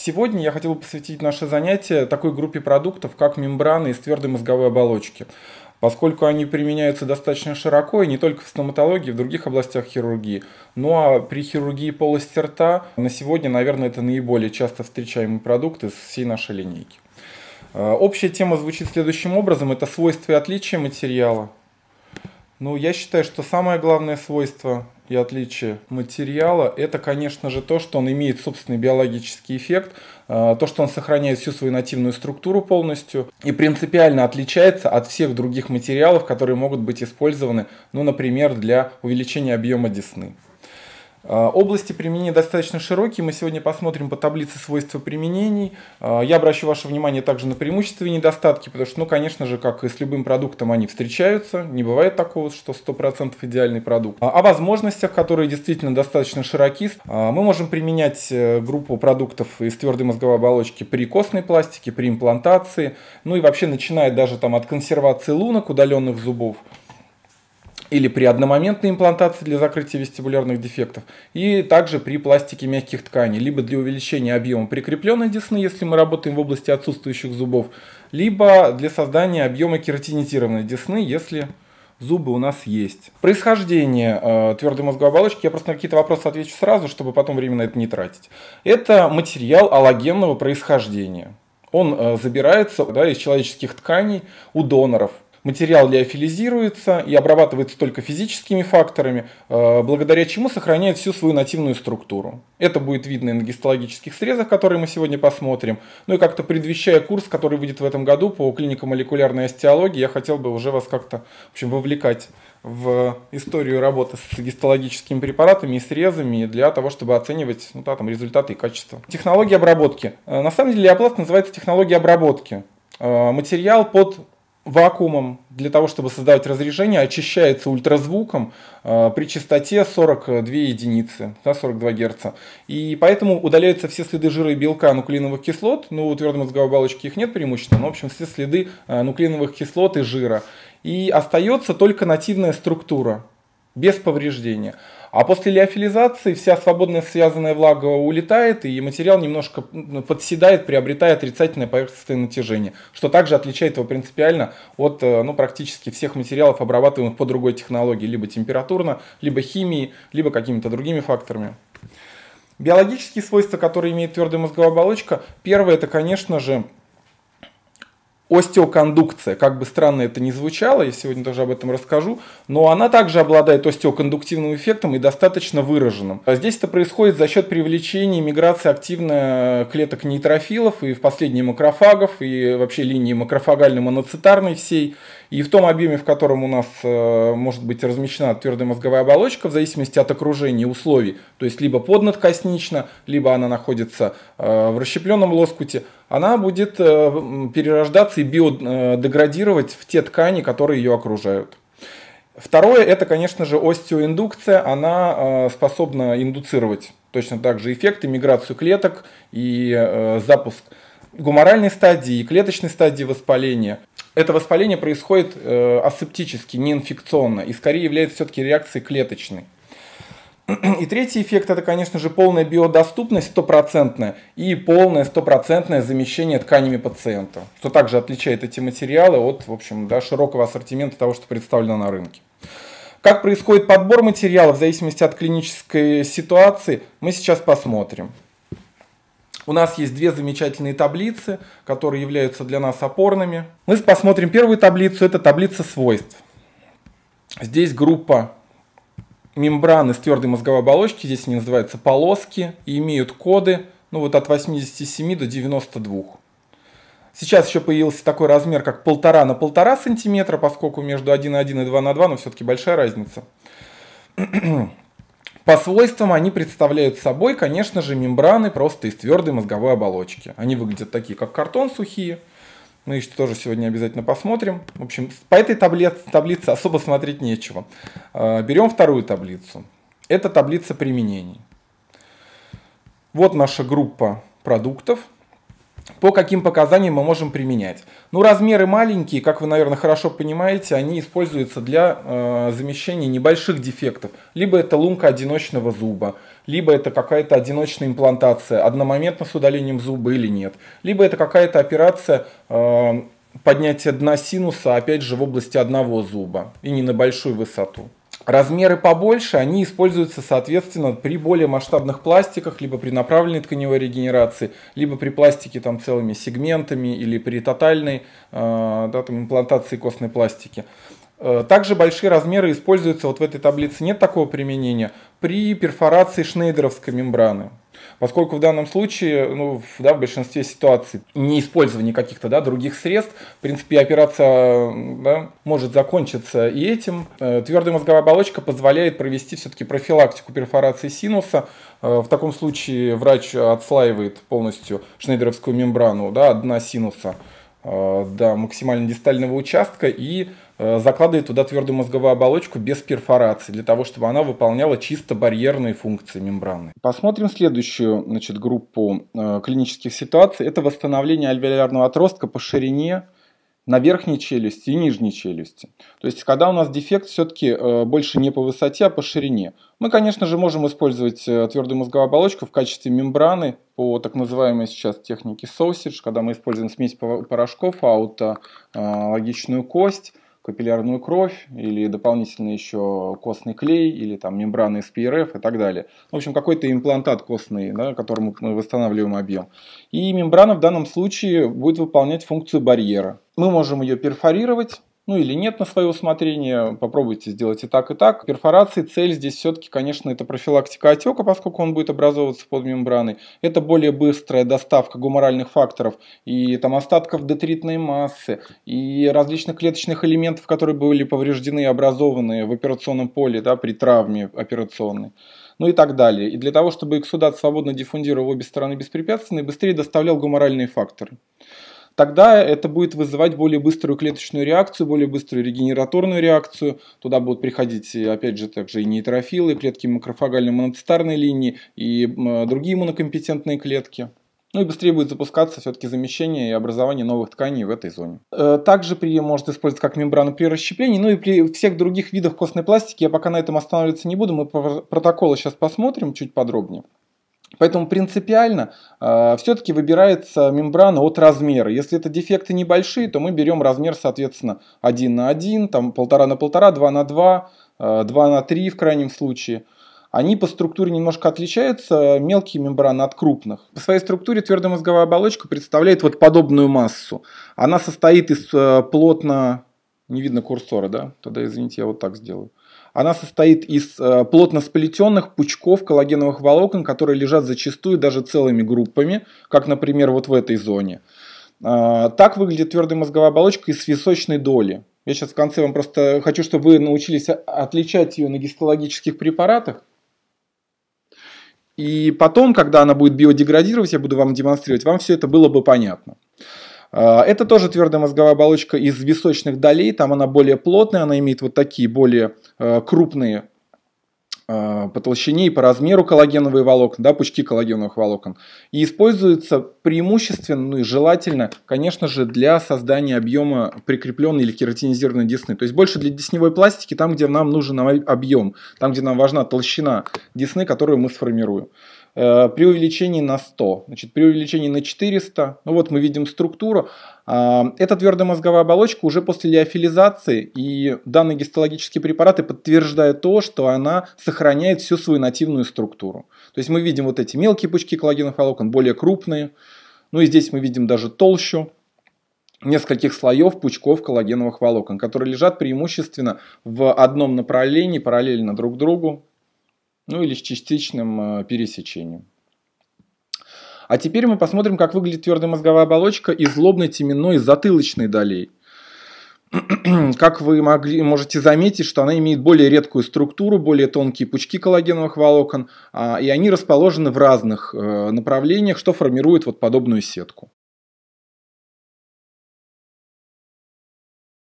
Сегодня я хотел бы посвятить наше занятие такой группе продуктов, как мембраны из твердой мозговой оболочки, поскольку они применяются достаточно широко и не только в стоматологии, в других областях хирургии. Ну а при хирургии полости рта на сегодня, наверное, это наиболее часто встречаемый продукт из всей нашей линейки. Э, общая тема звучит следующим образом. Это свойства и отличия материала. Ну, я считаю, что самое главное свойство и отличие материала, это, конечно же, то, что он имеет собственный биологический эффект, э, то, что он сохраняет всю свою нативную структуру полностью и принципиально отличается от всех других материалов, которые могут быть использованы, ну, например, для увеличения объема десны. А, области применения достаточно широкие. Мы сегодня посмотрим по таблице свойства применений. А, я обращу ваше внимание также на преимущества и недостатки, потому что, ну, конечно же, как и с любым продуктом, они встречаются. Не бывает такого, что 100% идеальный продукт. О возможностях, которые действительно достаточно широки, мы можем применять э, группу продуктов из твердой мозговой оболочки при костной пластике, при имплантации, ну и вообще начиная даже там от консервации лунок, удаленных зубов, или при одномоментной имплантации для закрытия вестибулярных дефектов, и также при пластике мягких тканей, либо для увеличения объема прикрепленной десны, если мы работаем в области отсутствующих зубов, либо для создания объема кератинизированной десны, если зубы у нас есть. Происхождение э, твердой мозговой оболочки, я просто на какие-то вопросы отвечу сразу, чтобы потом время на это не тратить. Это материал аллогенного происхождения. Он э, забирается да, из человеческих тканей у доноров – Материал лиофилизируется и обрабатывается только физическими факторами, э, благодаря чему сохраняет всю свою нативную структуру. Это будет видно и на гистологических срезах, которые мы сегодня посмотрим. Ну и как-то предвещая курс, который выйдет в этом году по клинико-молекулярной остеологии, я хотел бы уже вас как-то в общем, вовлекать в историю работы с гистологическими препаратами и срезами для того, чтобы оценивать ну, да, там, результаты и качество. Технология обработки. Э, на самом деле леопласт называется технология обработки. Э, материал под вакуумом для того, чтобы создавать разрежение, очищается ультразвуком э, при частоте 42 единицы, да, 42 Гц. И поэтому удаляются все следы жира и белка нуклеиновых кислот. Ну, у твердой мозговой оболочки их нет преимущественно, но, в общем, все следы э, нуклеиновых кислот и жира. И остается только нативная структура, без повреждения. А после лиофилизации вся свободная связанная влага улетает, и материал немножко подседает, приобретая отрицательное поверхностное натяжение, что также отличает его принципиально от э, ну, практически всех материалов, обрабатываемых по другой технологии, либо температурно, либо химией, либо какими-то другими факторами. Биологические свойства, которые имеет твердая мозговая оболочка, первое это, конечно же, остеокондукция, как бы странно это ни звучало, я сегодня тоже об этом расскажу, но она также обладает остеокондуктивным эффектом и достаточно выраженным. А здесь это происходит за счет привлечения миграции активно клеток нейтрофилов и в последние макрофагов, и вообще линии макрофагальной моноцитарной всей, и в том объеме, в котором у нас э, может быть размещена твердая мозговая оболочка, в зависимости от окружения и условий, то есть либо поднадкоснично, либо она находится э, в расщепленном лоскуте, она будет э, перерождаться и биодеградировать в те ткани, которые ее окружают. Второе, это, конечно же, остеоиндукция. Она способна индуцировать точно так же эффекты, миграцию клеток и запуск гуморальной стадии и клеточной стадии воспаления это воспаление происходит э, асептически, не инфекционно, и скорее является все-таки реакцией клеточной. И третий эффект это, конечно же, полная биодоступность стопроцентная и полное стопроцентное замещение тканями пациента, что также отличает эти материалы от в общем, да, широкого ассортимента того, что представлено на рынке. Как происходит подбор материалов в зависимости от клинической ситуации, мы сейчас посмотрим. У нас есть две замечательные таблицы, которые являются для нас опорными. Мы посмотрим первую таблицу, это таблица свойств. Здесь группа мембран из твердой мозговой оболочки, здесь они называются полоски и имеют коды ну, вот от 87 до 92. Сейчас еще появился такой размер, как полтора на полтора сантиметра, поскольку между 1,1 и 2 на 2, но все-таки большая разница. По свойствам они представляют собой, конечно же, мембраны просто из твердой мозговой оболочки. Они выглядят такие, как картон сухие. Мы их тоже сегодня обязательно посмотрим. В общем, по этой таблице, таблице особо смотреть нечего. А, берем вторую таблицу. Это таблица применений. Вот наша группа продуктов. По каким показаниям мы можем применять. Ну, размеры маленькие, как вы, наверное, хорошо понимаете, они используются для э, замещения небольших дефектов. Либо это лунка одиночного зуба, либо это какая-то одиночная имплантация, одномоментно с удалением зуба или нет. Либо это какая-то операция э, поднятия дна синуса, опять же, в области одного зуба и не на большую высоту. Размеры побольше, они используются, соответственно, при более масштабных пластиках, либо при направленной тканевой регенерации, либо при пластике там целыми сегментами или при тотальной э, да, там, имплантации костной пластики. Э, также большие размеры используются, вот в этой таблице нет такого применения, при перфорации шнейдеровской мембраны. Поскольку в данном случае, ну, да, в большинстве ситуаций, не использование каких-то да, других средств, в принципе, операция да, может закончиться и этим. Э, твердая мозговая оболочка позволяет провести все-таки профилактику перфорации синуса. Э, в таком случае врач отслаивает полностью шнейдеровскую мембрану да, дна синуса Э, до максимально дистального участка и закладывает туда твердую мозговую оболочку без перфорации, для того, чтобы она выполняла чисто барьерные функции мембраны. Посмотрим следующую значит, группу э, клинических ситуаций. Это восстановление альвеолярного отростка по ширине на верхней челюсти и нижней челюсти. То есть, когда у нас дефект все-таки э, больше не по высоте, а по ширине. Мы, конечно же, можем использовать э, твердую мозговую оболочку в качестве мембраны по так называемой сейчас технике sausage, когда мы используем смесь порошков, аутологичную кость, капиллярную кровь или дополнительно еще костный клей или там мембраны из ПРФ и так далее. В общем, какой-то имплантат костный, да, которым мы восстанавливаем объем. И мембрана в данном случае будет выполнять функцию барьера. Мы можем ее перфорировать, ну или нет на свое усмотрение, попробуйте сделать и так, и так. Перфорации цель здесь все-таки, конечно, это профилактика отека, поскольку он будет образовываться под мембраной. Это более быстрая доставка гуморальных факторов и там остатков детритной массы, и различных клеточных элементов, которые были повреждены и образованы в операционном поле да, при травме операционной ну и так далее. И для того, чтобы эксудат свободно диффундировал обе стороны беспрепятственно и быстрее доставлял гуморальные факторы тогда это будет вызывать более быструю клеточную реакцию, более быструю регенераторную реакцию. Туда будут приходить, опять же, также и нейтрофилы, клетки макрофагальной моноцитарной линии и другие иммунокомпетентные клетки. Ну и быстрее будет запускаться все-таки замещение и образование новых тканей в этой зоне. Э, также при может использоваться как мембрану при расщеплении, ну и при всех других видах костной пластики. Я пока на этом останавливаться не буду, мы протоколы сейчас посмотрим чуть подробнее. Поэтому принципиально э, все-таки выбирается мембрана от размера. Если это дефекты небольшие, то мы берем размер, соответственно, 1 на 1, там 1,5 на 1,5, 2 на 2, э, 2 на 3 в крайнем случае. Они по структуре немножко отличаются, мелкие мембраны от крупных. По своей структуре твердая мозговая оболочка представляет вот подобную массу. Она состоит из э, плотно... Не видно курсора, да? Тогда, извините, я вот так сделаю. Она состоит из э, плотно сплетенных пучков коллагеновых волокон, которые лежат зачастую даже целыми группами, как, например, вот в этой зоне. А, так выглядит твердая мозговая оболочка из височной доли. Я сейчас в конце вам просто хочу, чтобы вы научились отличать ее на гистологических препаратах. И потом, когда она будет биодеградировать, я буду вам демонстрировать, вам все это было бы понятно. А, это тоже твердая мозговая оболочка из височных долей, там она более плотная, она имеет вот такие более э, крупные э, по толщине и по размеру коллагеновые волокна, да, пучки коллагеновых волокон. И используется преимущественно, ну и желательно, конечно же, для создания объема прикрепленной или кератинизированной десны. То есть больше для десневой пластики, там, где нам нужен объем, там, где нам важна толщина десны, которую мы сформируем. Э, при увеличении на 100, значит, при увеличении на 400, ну вот мы видим структуру. А, эта твердая мозговая оболочка уже после лиофилизации и данные гистологические препараты подтверждают то, что она сохраняет всю свою нативную структуру. То есть мы видим вот эти мелкие пучки коллагеновых волокон, более крупные. Ну и здесь мы видим даже толщу нескольких слоев пучков коллагеновых волокон, которые лежат преимущественно в одном направлении, параллельно друг другу, ну или с частичным э, пересечением. А теперь мы посмотрим, как выглядит твердая мозговая оболочка из лобной, теменной затылочной долей. Как вы могли, можете заметить, что она имеет более редкую структуру, более тонкие пучки коллагеновых волокон, а, и они расположены в разных э, направлениях, что формирует вот подобную сетку.